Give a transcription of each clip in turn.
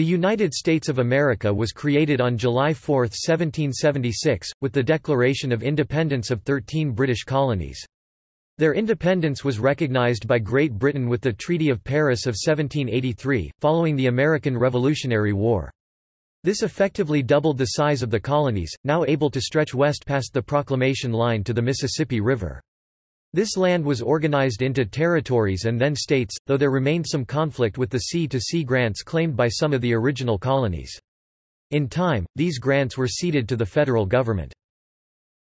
The United States of America was created on July 4, 1776, with the Declaration of Independence of 13 British colonies. Their independence was recognized by Great Britain with the Treaty of Paris of 1783, following the American Revolutionary War. This effectively doubled the size of the colonies, now able to stretch west past the Proclamation Line to the Mississippi River. This land was organized into territories and then states, though there remained some conflict with the sea-to-sea -sea grants claimed by some of the original colonies. In time, these grants were ceded to the federal government.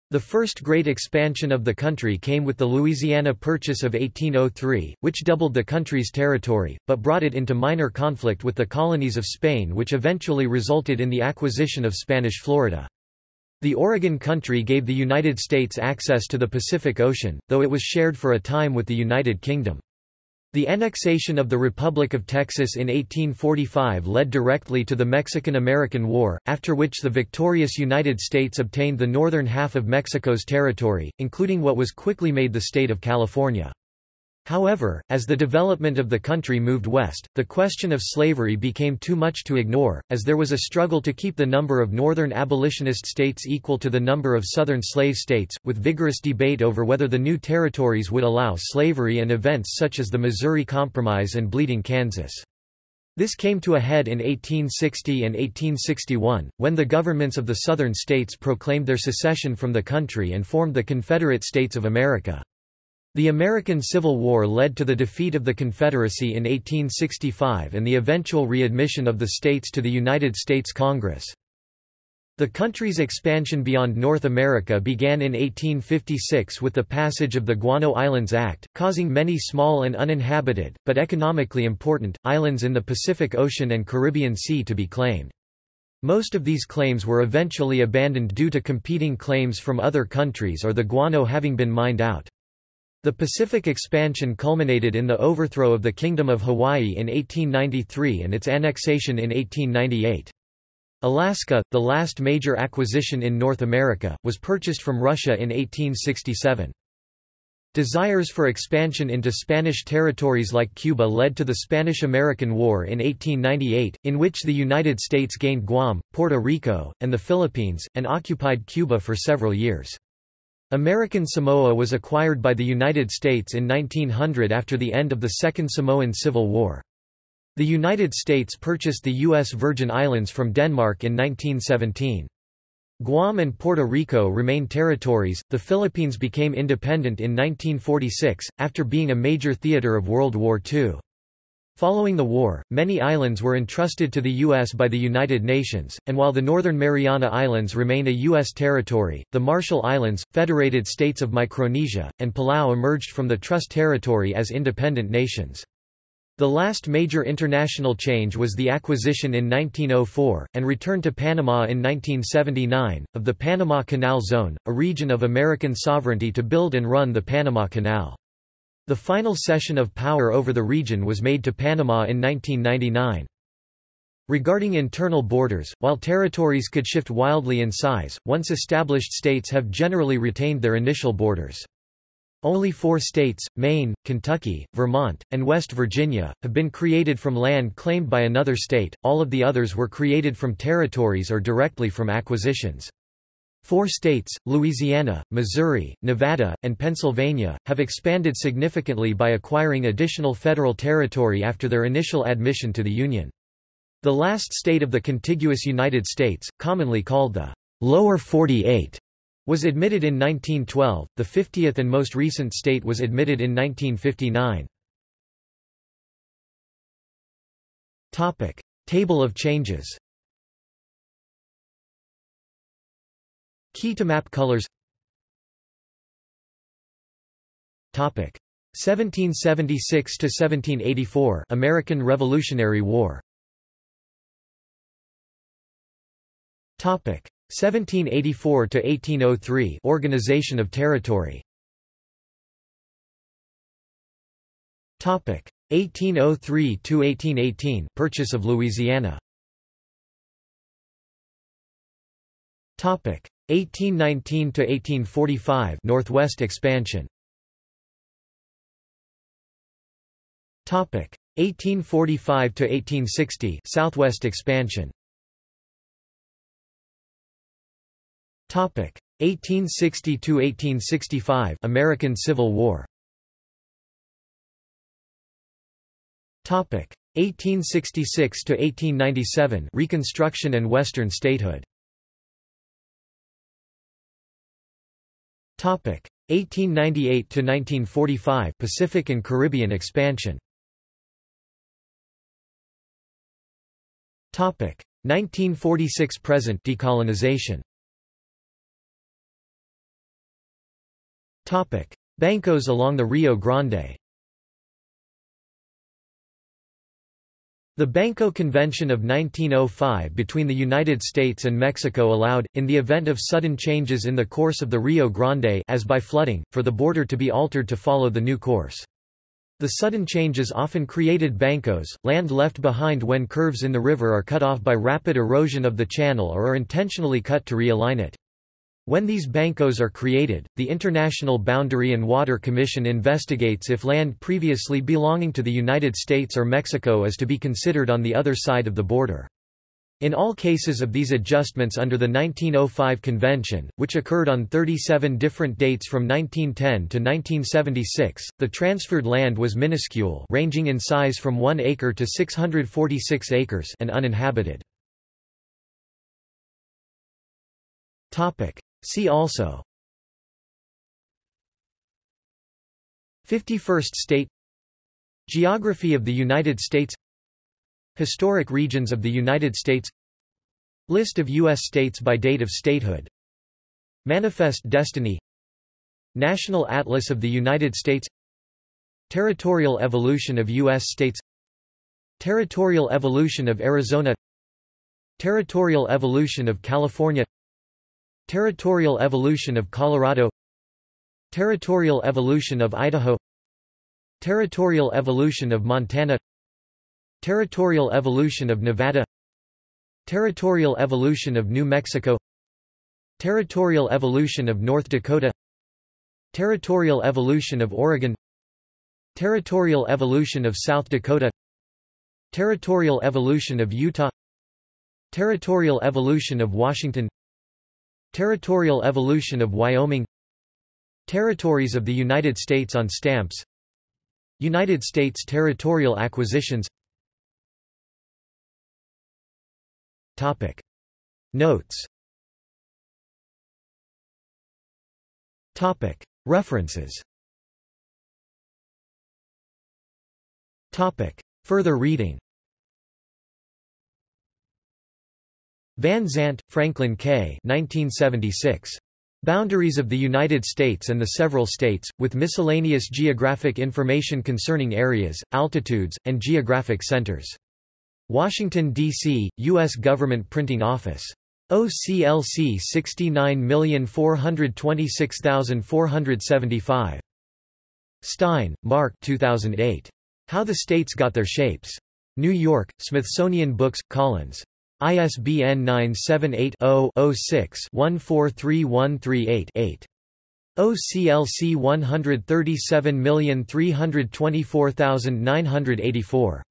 The first great expansion of the country came with the Louisiana Purchase of 1803, which doubled the country's territory, but brought it into minor conflict with the colonies of Spain which eventually resulted in the acquisition of Spanish Florida. The Oregon Country gave the United States access to the Pacific Ocean, though it was shared for a time with the United Kingdom. The annexation of the Republic of Texas in 1845 led directly to the Mexican–American War, after which the victorious United States obtained the northern half of Mexico's territory, including what was quickly made the state of California. However, as the development of the country moved west, the question of slavery became too much to ignore, as there was a struggle to keep the number of northern abolitionist states equal to the number of southern slave states, with vigorous debate over whether the new territories would allow slavery and events such as the Missouri Compromise and Bleeding Kansas. This came to a head in 1860 and 1861, when the governments of the southern states proclaimed their secession from the country and formed the Confederate States of America. The American Civil War led to the defeat of the Confederacy in 1865 and the eventual readmission of the states to the United States Congress. The country's expansion beyond North America began in 1856 with the passage of the Guano Islands Act, causing many small and uninhabited, but economically important, islands in the Pacific Ocean and Caribbean Sea to be claimed. Most of these claims were eventually abandoned due to competing claims from other countries or the guano having been mined out. The Pacific expansion culminated in the overthrow of the Kingdom of Hawaii in 1893 and its annexation in 1898. Alaska, the last major acquisition in North America, was purchased from Russia in 1867. Desires for expansion into Spanish territories like Cuba led to the Spanish–American War in 1898, in which the United States gained Guam, Puerto Rico, and the Philippines, and occupied Cuba for several years. American Samoa was acquired by the United States in 1900 after the end of the Second Samoan Civil War. The United States purchased the U.S. Virgin Islands from Denmark in 1917. Guam and Puerto Rico remained territories. The Philippines became independent in 1946, after being a major theater of World War II. Following the war, many islands were entrusted to the U.S. by the United Nations, and while the Northern Mariana Islands remain a U.S. territory, the Marshall Islands, Federated States of Micronesia, and Palau emerged from the Trust Territory as independent nations. The last major international change was the acquisition in 1904, and return to Panama in 1979, of the Panama Canal Zone, a region of American sovereignty to build and run the Panama Canal. The final cession of power over the region was made to Panama in 1999. Regarding internal borders, while territories could shift wildly in size, once established states have generally retained their initial borders. Only four states, Maine, Kentucky, Vermont, and West Virginia, have been created from land claimed by another state, all of the others were created from territories or directly from acquisitions. Four states, Louisiana, Missouri, Nevada, and Pennsylvania, have expanded significantly by acquiring additional federal territory after their initial admission to the Union. The last state of the contiguous United States, commonly called the Lower 48, was admitted in 1912, the 50th and most recent state was admitted in 1959. Table of changes Key to map colors. Topic. 1776 to 1784 American Revolutionary War. Topic. 1784 to 1803 Organization of Territory. Topic. 1803 to 1818 Purchase of Louisiana 1819 to 1845 Northwest expansion. Topic 1845 to 1860 Southwest expansion. Topic 1860 to 1865 American Civil War. Topic 1866 to 1897 Reconstruction and Western statehood. Topic 1898 to 1945 Pacific and Caribbean expansion. Topic 1946 present decolonization. Topic Bancos along the Rio Grande. The Banco Convention of 1905 between the United States and Mexico allowed, in the event of sudden changes in the course of the Rio Grande as by flooding, for the border to be altered to follow the new course. The sudden changes often created bancos, land left behind when curves in the river are cut off by rapid erosion of the channel or are intentionally cut to realign it. When these bancos are created, the International Boundary and Water Commission investigates if land previously belonging to the United States or Mexico is to be considered on the other side of the border. In all cases of these adjustments under the 1905 Convention, which occurred on 37 different dates from 1910 to 1976, the transferred land was minuscule ranging in size from 1 acre to 646 acres and uninhabited. See also. 51st state. Geography of the United States. Historic regions of the United States. List of U.S. states by date of statehood. Manifest Destiny. National Atlas of the United States. Territorial evolution of U.S. states. Territorial evolution of Arizona. Territorial evolution of California Territorial evolution of Colorado Territorial evolution of Idaho Territorial evolution of Montana Territorial evolution of Nevada Territorial evolution of New Mexico Territorial evolution of North Dakota Territorial evolution of Oregon Territorial evolution of South Dakota Territorial evolution of Utah Territorial evolution of Washington Territorial evolution of Wyoming Territories of the United States on stamps United States territorial acquisitions Topic. Notes Topic. References Topic. Further reading Van Zandt, Franklin K. 1976. Boundaries of the United States and the Several States, with miscellaneous geographic information concerning areas, altitudes, and geographic centers. Washington, D.C., U.S. Government Printing Office. OCLC 69426475. Stein, Mark 2008. How the States Got Their Shapes. New York, Smithsonian Books, Collins. ISBN 978-0-06-143138-8. OCLC 137324984.